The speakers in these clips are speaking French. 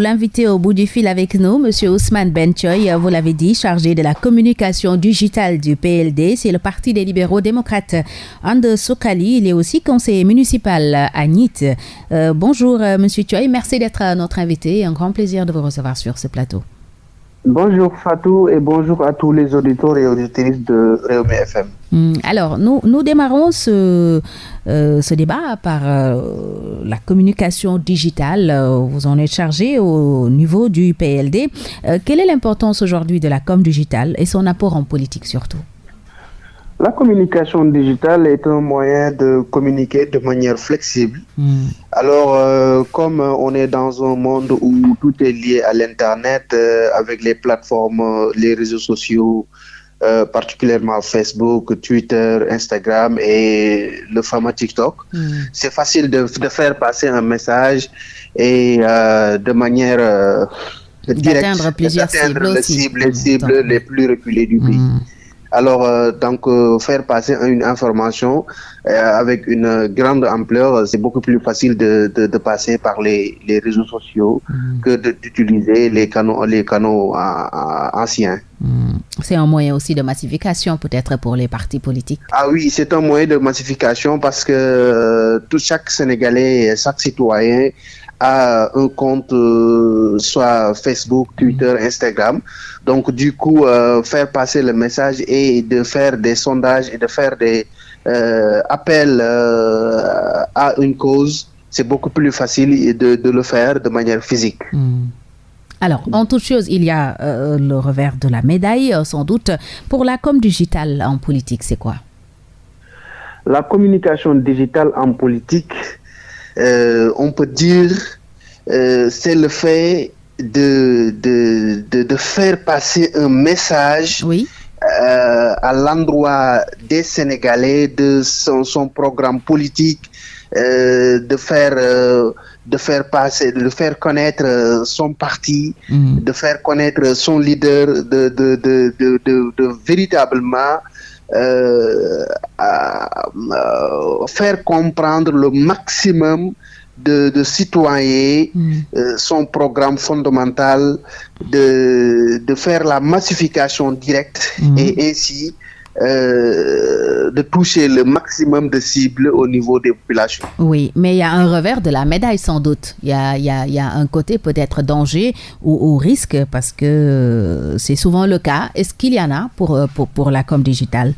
L'invité au bout du fil avec nous, Monsieur Ousmane Benchoy, vous l'avez dit, chargé de la communication digitale du PLD, c'est le Parti des libéraux démocrates. Ande Sokali, il est aussi conseiller municipal à NIT. Euh, bonjour Monsieur Choy, merci d'être notre invité. Un grand plaisir de vous recevoir sur ce plateau. Bonjour Fatou et bonjour à tous les auditeurs et auditrices de Réumi FM. Hmm, alors, nous, nous démarrons ce, euh, débat par euh, la communication digitale. Euh, vous en êtes chargé au niveau du PLD. quelle est l'importance aujourd'hui de la com digitale et son apport en politique surtout? La communication digitale est un moyen de communiquer de manière flexible. Hmm. Alors, euh, comme on est dans un monde où tout est lié à l'Internet, euh, avec les plateformes, euh, les réseaux sociaux, particulièrement Facebook, Twitter, Instagram et le fameux TikTok, hmm. c'est facile de, faire passer un message et de manière directe, d'atteindre plusieurs cibles, les cibles, les, cibles les plus reculées du pays. Hmm. Alors, euh, donc, euh, faire passer une information euh, avec une grande ampleur, c'est beaucoup plus facile de, de, passer par les, les réseaux sociaux mm. que d'utiliser les canaux, les canaux anciens. Mm. C'est un moyen aussi de massification peut-être pour les partis politiques. Ah oui, c'est un moyen de massification parce que tout chaque Sénégalais, chaque citoyen à un compte soit Facebook, Twitter, Instagram. Donc du coup, euh, faire passer le message et de faire des sondages et de faire des euh, appels à une cause, c'est beaucoup plus facile de, de, le faire de manière physique. Hmm. Alors, en toute chose, il y a le revers de la médaille, sans doute. Pour la com digitale en politique, c'est quoi? La communication digitale en politique, euh, on peut dire, euh, c'est le fait de, de, de, faire passer un message oui. euh, à l'endroit des Sénégalais, de son, son programme politique, euh, de faire euh, de faire passer, de faire connaître son parti, mm. de faire connaître son leader, de, de, de, de, de véritablement euh, à, faire comprendre le maximum de, de citoyens mm. euh, son programme fondamental de, de faire la massification directe mm. et ainsi euh, de toucher le maximum de cibles au niveau des populations. Oui, mais il y a un revers de la médaille sans doute. Il y a, y a, y a un côté peut-être danger ou, ou, risque parce que c'est souvent le cas. Est-ce qu'il y en a pour, pour, pour la com digitale?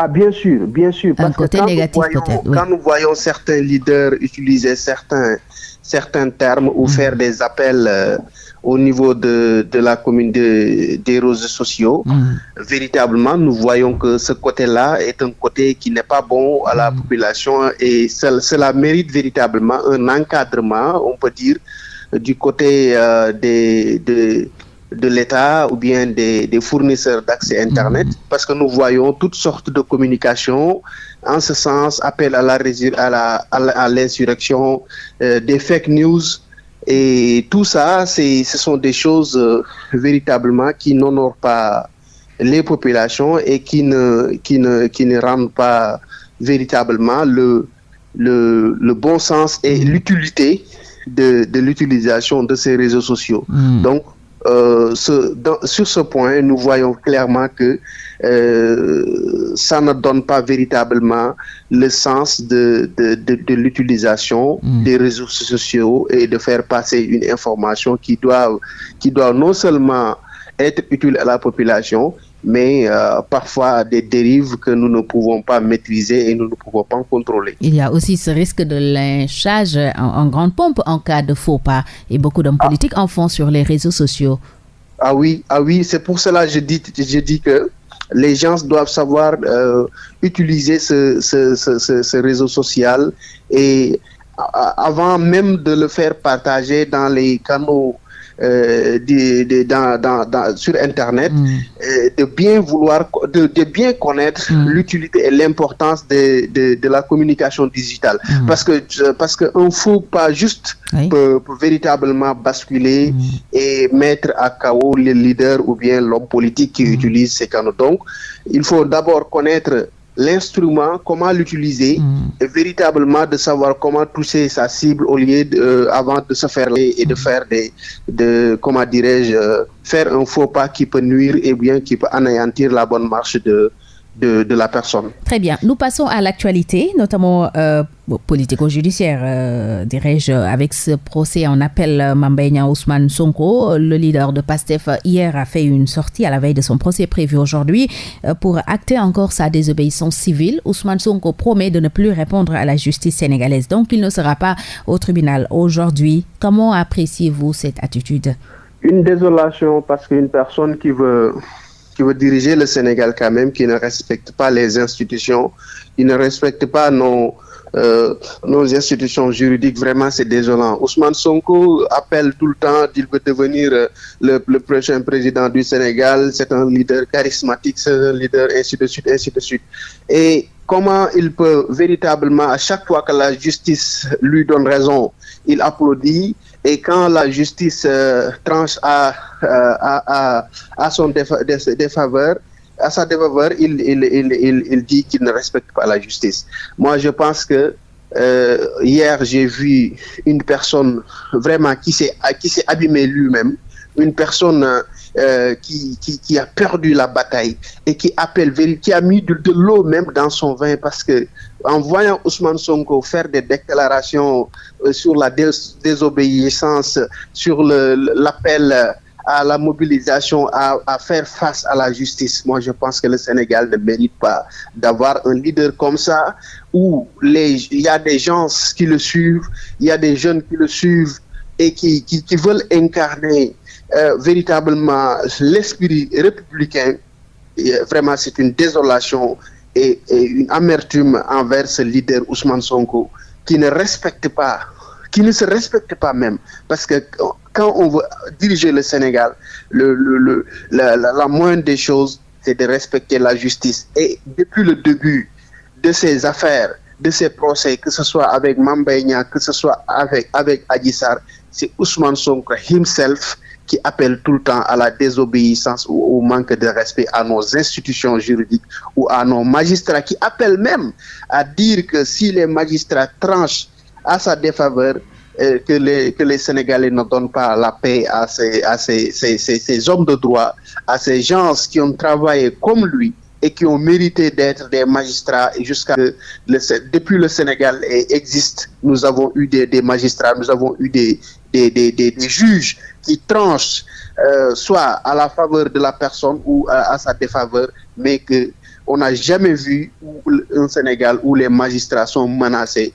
Ah, bien sûr, bien sûr. Parce un côté négatif peut-être. Quand nous voyons certains leaders utiliser certains, certains termes ou mm. faire des appels euh, au niveau de, de la commune de, des réseaux sociaux, mm. véritablement, nous voyons que ce côté-là est un côté qui n'est pas bon à la mm. population et cela mérite véritablement un encadrement, on peut dire, du côté euh, des, des de l'État ou bien des, des fournisseurs d'accès Internet, mmh. parce que nous voyons toutes sortes de communications, en ce sens, appel à la à l'insurrection, la, à euh, des fake news, et tout ça, ce sont des choses euh, véritablement qui n'honorent pas les populations et qui ne, qui ne, qui ne rendent pas véritablement le, le, le bon sens et l'utilité de, de l'utilisation de ces réseaux sociaux. Mmh. Donc, euh, ce, dans, sur ce point, nous voyons clairement que euh, ça ne donne pas véritablement le sens de, de, de, de l'utilisation mmh. des réseaux sociaux et de faire passer une information qui doit, qui doit non seulement être utile à la population, mais euh, parfois des dérives que nous ne pouvons pas maîtriser et nous ne pouvons pas contrôler. Il y a aussi ce risque de lynchage en, en grande pompe en cas de faux pas et beaucoup d'hommes ah. politiques en font sur les réseaux sociaux. Ah oui, ah oui, c'est pour cela que je dis, je dis que les gens doivent savoir euh, utiliser ce, ce, ce, ce, réseau social et avant même de le faire partager dans les canaux euh, de, de, dans, dans, dans, sur Internet, mm. euh, de bien vouloir, de, de bien connaître mm. l'utilité et l'importance de, la communication digitale. Mm. Parce que parce qu'un faux pas juste oui. peut, peut, véritablement basculer et mettre à chaos le leader ou bien l'homme politique qui utilise ces canaux. Donc, il faut d'abord connaître l'instrument, comment l'utiliser, mm. et véritablement de savoir comment toucher sa cible au lieu de, euh, avant de se faire et de mm. faire des, de, comment dirais-je, euh, faire un faux pas qui peut nuire et bien qui peut anéantir la bonne marche de, de, la personne. Très bien. Nous passons à l'actualité, notamment euh, politico-judiciaire, euh, dirais-je, avec ce procès en appel euh, Mambenya Ousmane Sonko. Le leader de PASTEF hier a fait une sortie à la veille de son procès prévu aujourd'hui pour acter encore sa désobéissance civile. Ousmane Sonko promet de ne plus répondre à la justice sénégalaise, donc il ne sera pas au tribunal aujourd'hui. Comment appréciez-vous cette attitude? Une désolation parce qu'une personne qui veut qui veut diriger le Sénégal quand même, qui ne respecte pas les institutions, qui ne respecte pas nos, euh, nos institutions juridiques, vraiment c'est désolant. Ousmane Sonko appelle tout le temps qu'il veut devenir euh, le, le, prochain président du Sénégal, c'est un leader charismatique, c'est un leader, ainsi de suite, ainsi de suite. Et comment il peut véritablement, à chaque fois que la justice lui donne raison, il applaudit, et quand la justice euh, tranche à, euh, à, à, à, son défaveur, à sa défaveur, il, il, il, il dit qu'il ne respecte pas la justice. Moi, je pense que euh, hier, j'ai vu une personne vraiment qui s'est abîmée lui-même, une personne euh, qui, a perdu la bataille et qui appelle, qui a mis de, l'eau même dans son vin parce que en voyant Ousmane Sonko faire des déclarations euh, sur la désobéissance, sur l'appel à la mobilisation, à, faire face à la justice. Moi, je pense que le Sénégal ne mérite pas d'avoir un leader comme ça, où il y a des gens qui le suivent, il y a des jeunes qui le suivent et qui, veulent incarner véritablement l'esprit républicain. Et vraiment, c'est une désolation et, une amertume envers ce leader Ousmane Sonko qui ne respecte pas, qui ne se respecte pas même. Parce que quand on veut diriger le Sénégal, la, moindre des choses, c'est de respecter la justice. Et depuis le début de ces affaires, de ces procès, que ce soit avec Mambaïnia, que ce soit avec, avec Adissar, c'est Ousmane Sonko himself qui appelle tout le temps à la désobéissance ou au manque de respect à nos institutions juridiques ou à nos magistrats, qui appelle même à dire que si les magistrats tranchent à sa défaveur, euh, que, les, que les Sénégalais ne donnent pas la paix à ces, à ces, ces, ces, hommes de droit, à ces gens qui ont travaillé comme lui et qui ont mérité d'être des magistrats jusqu'à depuis le Sénégal existe, nous avons eu des, des magistrats, nous avons eu des, des, des, des juges qui tranchent euh, soit à la faveur de la personne ou à, à sa défaveur, mais que on n'a jamais vu un Sénégal où les magistrats sont menacés.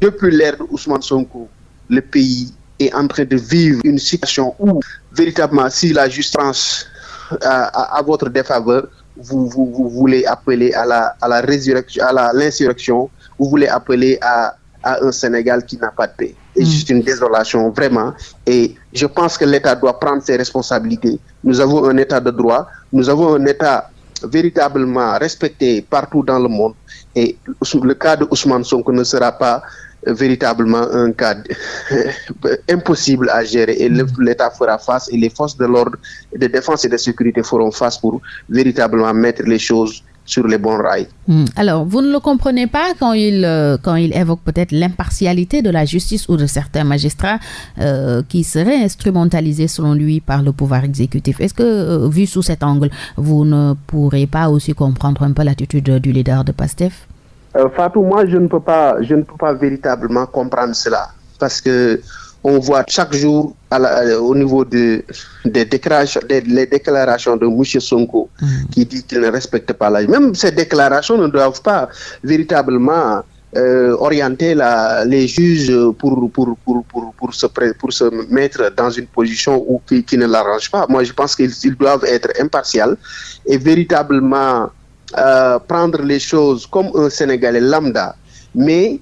Depuis l'ère Ousmane Sonko, le pays est en train de vivre une situation où véritablement si la justice à, à, à votre défaveur, vous, voulez appeler à la, résurrection, l'insurrection, vous voulez appeler à un Sénégal qui n'a pas de paix. Et mm. juste une désolation, vraiment. Et je pense que l'État doit prendre ses responsabilités. Nous avons un État de droit, nous avons un État véritablement respecté partout dans le monde. Et le cas de Ousmane Sonko ne sera pas véritablement un cas impossible à gérer et l'État fera face et les forces de l'ordre de défense et de sécurité feront face pour véritablement mettre les choses sur les bons rails. Mmh. Alors, vous ne le comprenez pas quand il, euh, quand il évoque peut-être l'impartialité de la justice ou de certains magistrats euh, qui seraient instrumentalisés selon lui par le pouvoir exécutif. Est-ce que, euh, vu sous cet angle, vous ne pourrez pas aussi comprendre un peu l'attitude du leader de PASTEF? Fatou, moi, je ne peux pas, je ne peux pas véritablement comprendre cela parce que on voit chaque jour à la, euh, au niveau de, des déclarations, des, les déclarations de M. Sonko mmh. qui dit qu'il ne respecte pas la Même ces déclarations ne doivent pas véritablement euh, orienter la, les juges pour, pour, pour, pour, pour, se, pour se mettre dans une position où, qui, qui ne l'arrange pas. Moi, je pense qu'ils doivent être impartials et véritablement euh, prendre les choses comme un Sénégalais lambda, mais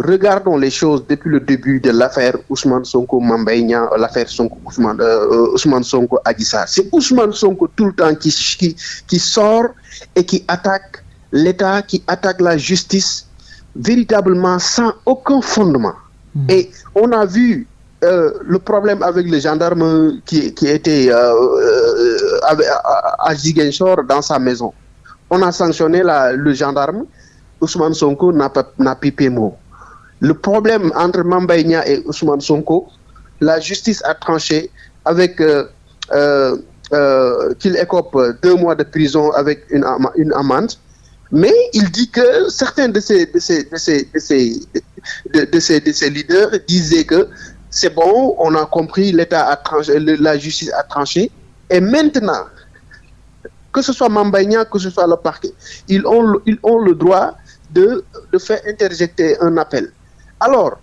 regardons les choses depuis le début de l'affaire Ousmane Sonko Mambaïna, l'affaire Sonko Ousmane, euh, Ousmane Sonko Adissa. C'est Ousmane Sonko tout le temps qui, qui, qui sort et qui attaque l'État, qui attaque la justice véritablement sans aucun fondement. Mmh. Et on a vu euh, le problème avec les gendarmes qui, qui étaient euh, euh à, à Ziguinchor dans sa maison. on a sanctionné la, le gendarme, Ousmane Sonko n'a pas n'a pipé mot. Le problème entre Mambaïnia et Ousmane Sonko, la justice a tranché avec euh, euh, euh, qu'il écope deux mois de prison avec une, amende. Mais il dit que certains de ces, de ces, de ces, de ces, de, leaders disaient que c'est bon, on a compris, l'État a tranché, la justice a tranché. Et maintenant, que ce soit Mambaïna, que ce soit le parquet, ils ont, ils ont le droit de, de faire interjecter un appel. Alors,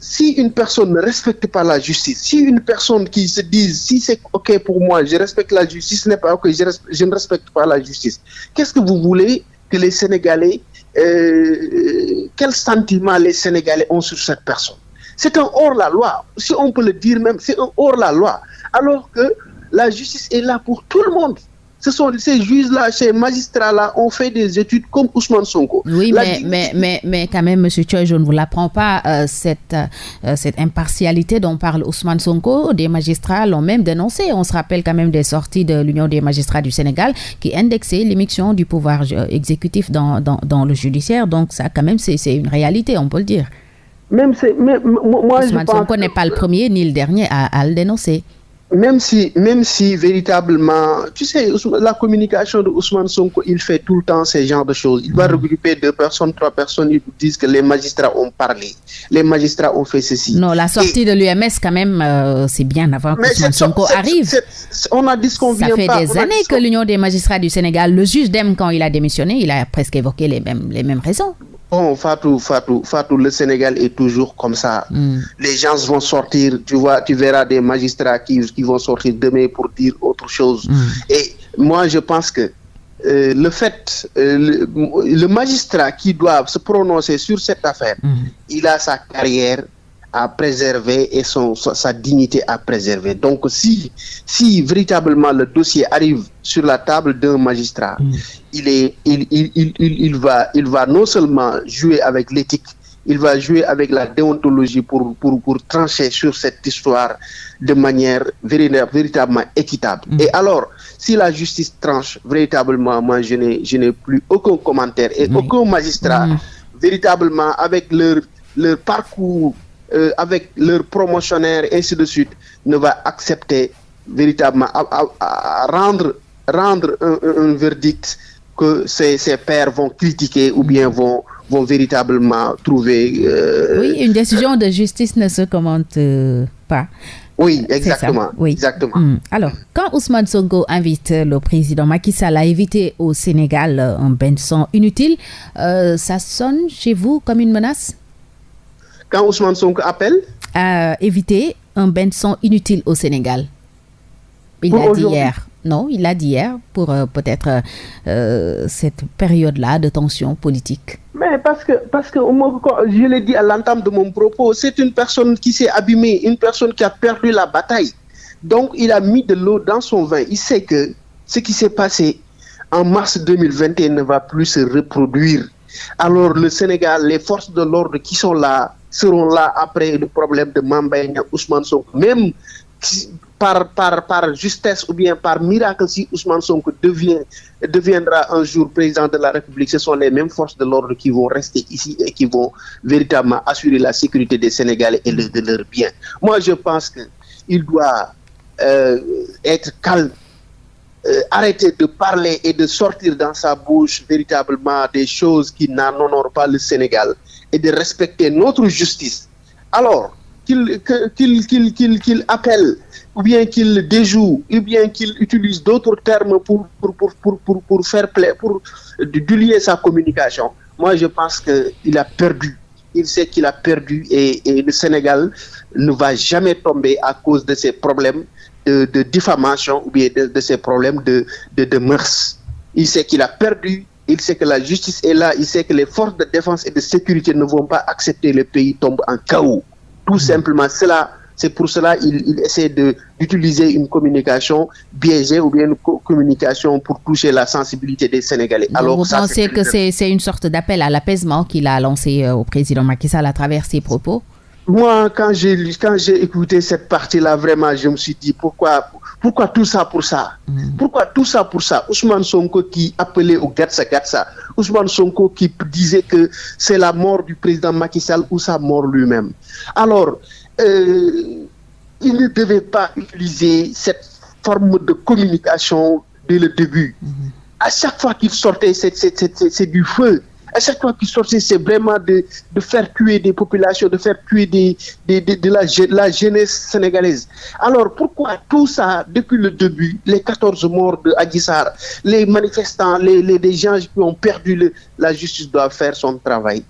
si une personne ne respecte pas la justice, si une personne qui se dit si c'est OK pour moi, je respecte la justice, ce n'est pas OK, je, je, ne respecte pas la justice, qu'est-ce que vous voulez que les Sénégalais, euh, quel sentiment les Sénégalais ont sur cette personne? C'est un hors-la-loi, si on peut le dire même, c'est un hors-la-loi, alors que la justice est là pour tout le monde. Ce sont ces juges-là, ces magistrats-là ont fait des études comme Ousmane Sonko. Oui, mais, mais, mais, mais, quand même, M. Choi, je ne vous l'apprends pas, euh, cette, euh, cette impartialité dont parle Ousmane Sonko, des magistrats l'ont même dénoncé. On se rappelle quand même des sorties de l'Union des magistrats du Sénégal qui indexait l'émission du pouvoir euh, exécutif dans, dans, dans, le judiciaire. Donc ça, quand même, c'est une réalité, on peut le dire. Même c'est, moi, Ousmane je Sonko n'est pas le premier ni le dernier à, à le dénoncer. Même si, même si véritablement, tu sais, la communication de Ousmane Sonko, il fait tout le temps ce genre de choses. Il va mmh. regrouper deux personnes, trois personnes, ils disent que les magistrats ont parlé, les magistrats ont fait ceci. Non, la sortie Et, de l'UMS, quand même, euh, c'est bien avant que Ousmane Sonko arrive. C est, c est, on a dit ce qu'on Ça fait pas, des années que l'Union des magistrats du Sénégal, le juge d'aime quand il a démissionné, il a presque évoqué les mêmes, les mêmes raisons. Bon, Fatou, Fatou, Fatou, le Sénégal est toujours comme ça. Mm. Les gens vont sortir, tu vois, tu verras des magistrats qui, qui vont sortir demain pour dire autre chose. Mm. Et moi, je pense que euh, le fait, euh, le, le, magistrat qui doit se prononcer sur cette affaire, mm. il a sa carrière à préserver et son, sa dignité à préserver. Donc, si, si véritablement le dossier arrive sur la table d'un magistrat, mmh. il, est, il, il, il, il, va, il va non seulement jouer avec l'éthique, il va jouer avec la déontologie pour, pour, pour trancher sur cette histoire de manière véritablement équitable. Mmh. Et alors, si la justice tranche véritablement, moi, je n'ai plus aucun commentaire et mmh. aucun magistrat, véritablement, avec leur, leur parcours euh, avec leurs promotionnaires et ainsi de suite ne va accepter véritablement à, à, à rendre rendre un, un, verdict que ces, ces pairs vont critiquer ou bien vont vont véritablement trouver euh... oui une décision de justice ne se commente euh, pas oui, exactement. Oui. exactement. Mmh. Alors, quand Ousmane Sonko invite le président Macky Sall à éviter au Sénégal un bain de sang inutile, euh, ça sonne chez vous comme une menace? Quand Ousmane Sonko appelle à éviter un bain de sang inutile au Sénégal. Il l'a dit hier. Non, il l'a dit hier pour euh, peut-être euh, cette période-là de tension politique. Mais parce que, parce que je l'ai dit à l'entame de mon propos, c'est une personne qui s'est abîmée, une personne qui a perdu la bataille. Donc, il a mis de l'eau dans son vin. Il sait que ce qui s'est passé en mars 2021 ne va plus se reproduire. Alors, le Sénégal, les forces de l'ordre qui sont là, seront là après le problème de Mambay Ousmane Sonko. Même par, par, par justesse ou bien par miracle, si Ousmane Sonko deviendra un jour président de la République, ce sont les mêmes forces de l'ordre qui vont rester ici et qui vont véritablement assurer la sécurité des Sénégalais et de leurs biens. Moi, je pense qu'il doit euh, être calme euh, arrêter de parler et de sortir dans sa bouche véritablement des choses qui n'honorent pas le Sénégal et de respecter notre justice. Alors, qu'il qu'il qu'il qu'il appelle, ou bien qu'il déjoue, ou bien qu'il utilise d'autres termes pour, pour, pour, pour, pour, faire plaisir, pour dulier sa communication. Moi, je pense qu'il a perdu. Il sait qu'il a perdu et, et le Sénégal ne va jamais tomber à cause de ces problèmes de, de diffamation ou bien de, de ces problèmes de, de, de mœurs. Il sait qu'il a perdu, il sait que la justice est là, il sait que les forces de défense et de sécurité ne vont pas accepter le pays tombe en chaos. Tout mmh. simplement, cela, c'est pour cela qu'il il essaie d'utiliser une communication biaisée ou bien une co communication pour toucher la sensibilité des Sénégalais. Alors, vous ça, pensez que c'est une sorte d'appel à l'apaisement qu'il a lancé euh, au président Macky Sall à travers ses propos? Moi, quand j'ai quand j'ai écouté cette partie-là, vraiment, je me suis dit pourquoi Pourquoi tout ça pour ça? Mm. Pourquoi tout ça pour ça? Ousmane Sonko qui appelait au Gatsa Gatsa, Ousmane Sonko qui disait que c'est la mort du président Macky Sall ou sa mort lui-même. Alors, euh, il ne devait pas utiliser cette forme de communication dès le début. Mm -hmm. À chaque fois qu'il sortait, c'est du feu à chaque fois qu'ils sortaient, c'est vraiment de, de, faire tuer des populations, de faire tuer des, des, de, de la, la, jeunesse sénégalaise? Alors pourquoi tout ça, depuis le début, les 14 morts de Adissar, les manifestants, les, les, les, gens qui ont perdu, le, la justice doit faire son travail?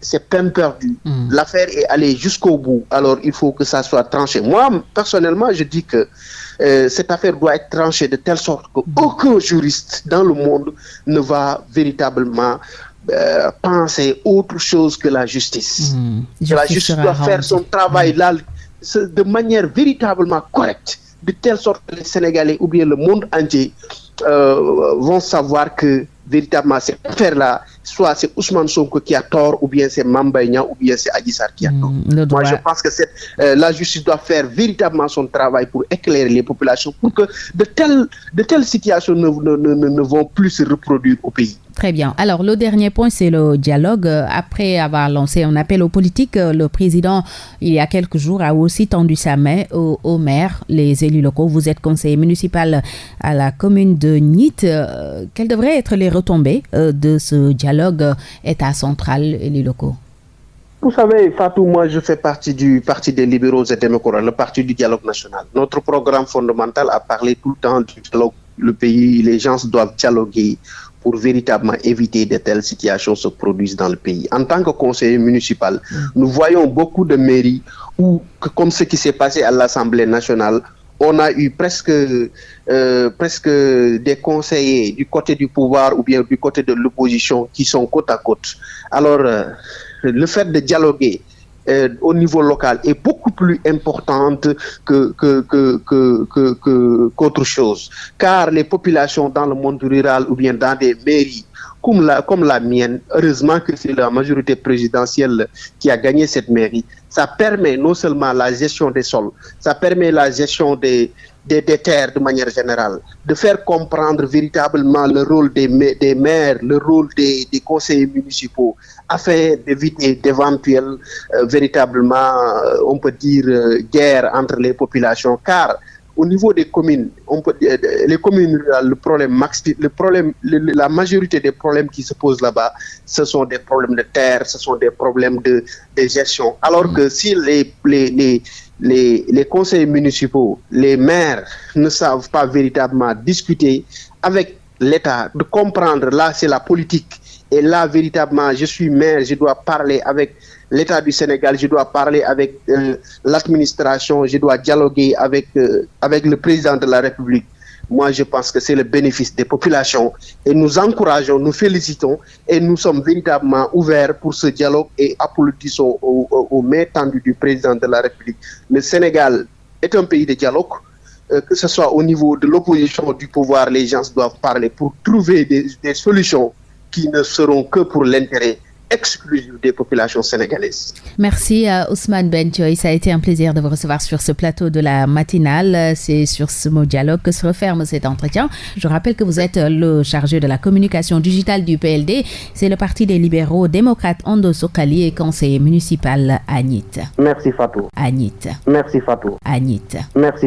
C'est peine perdue. Mmh. L'affaire est allée jusqu'au bout. Alors il faut que ça soit tranché. Moi, personnellement, je dis que euh, cette affaire doit être tranchée de telle sorte qu'aucun juriste dans le monde ne va véritablement euh, penser autre chose que la justice. Mmh. La justice doit faire son travail mmh. là de manière véritablement correcte, de telle sorte que les Sénégalais ou bien le monde entier euh, vont savoir que véritablement cette affaire-là, soit c'est Ousmane Sonko qui a tort, ou bien c'est Mambaïna, ou bien c'est Adissar qui a tort. Mmh, Moi, je pense que euh, la justice doit faire véritablement son travail pour éclairer les populations, pour que de telles, de telles situations ne, ne, ne, ne vont plus se reproduire au pays. Très bien. Alors, le dernier point, c'est le dialogue. Après avoir lancé un appel aux politiques, le président, il y a quelques jours, a aussi tendu sa main aux, maires, les élus locaux. Vous êtes conseiller municipal à la commune de Nîmes. Euh, quelles devraient être les retombées euh, de ce dialogue État central, élus locaux? Vous savez, Fatou, moi, je fais partie du Parti des libéraux et démocrates, le Parti du dialogue national. Notre programme fondamental a parlé tout le temps du dialogue. Le pays, les gens doivent dialoguer pour véritablement éviter de telles situations se produisent dans le pays. En tant que conseiller municipal, nous voyons beaucoup de mairies où, comme ce qui s'est passé à l'Assemblée nationale, on a eu presque, euh, presque des conseillers du côté du pouvoir ou bien du côté de l'opposition qui sont côte à côte. Alors, euh, le fait de dialoguer euh, au niveau local est beaucoup plus importante que que que que qu'autre chose. Car les populations dans le monde rural ou bien dans des mairies comme la comme la mienne heureusement que c'est la majorité présidentielle qui a gagné cette mairie ça permet non seulement la gestion des sols ça permet la gestion des des, terres de manière générale, de faire comprendre véritablement le rôle des, des maires, le rôle des, des conseillers municipaux, afin d'éviter d'éventuelles euh, véritablement, euh, on peut dire, euh, guerre entre les populations, car au niveau des communes, on peut, les communes le problème le problème, la majorité des problèmes qui se posent là-bas, ce sont des problèmes de terre, ce sont des problèmes de, de gestion. Alors que si les, les, les, les, les conseils municipaux, les maires ne savent pas véritablement discuter avec l'État, de comprendre, là c'est la politique, et là véritablement je suis maire, je dois parler avec l'État du Sénégal, je dois parler avec euh, l'administration, je dois dialoguer avec, euh, avec le président de la République. Moi, je pense que c'est le bénéfice des populations et nous encourageons, nous félicitons et nous sommes véritablement ouverts pour ce dialogue et applaudissons aux, aux, aux mains tendues du président de la République. Le Sénégal est un pays de dialogue, euh, que ce soit au niveau de l'opposition, du pouvoir, les gens doivent parler pour trouver des solutions qui ne seront que pour l'intérêt exclusif des populations sénégalaises. Merci à Ousmane Benchoy. Ça a été un plaisir de vous recevoir sur ce plateau de la matinale. C'est sur ce mot dialogue que se referme cet entretien. Je rappelle que vous êtes le chargé de la communication digitale du PLD. C'est le Parti des libéraux démocrates Ando Sokali et conseiller municipal à. Merci Fatou. À Nîmes. Merci Fatou. À. Merci.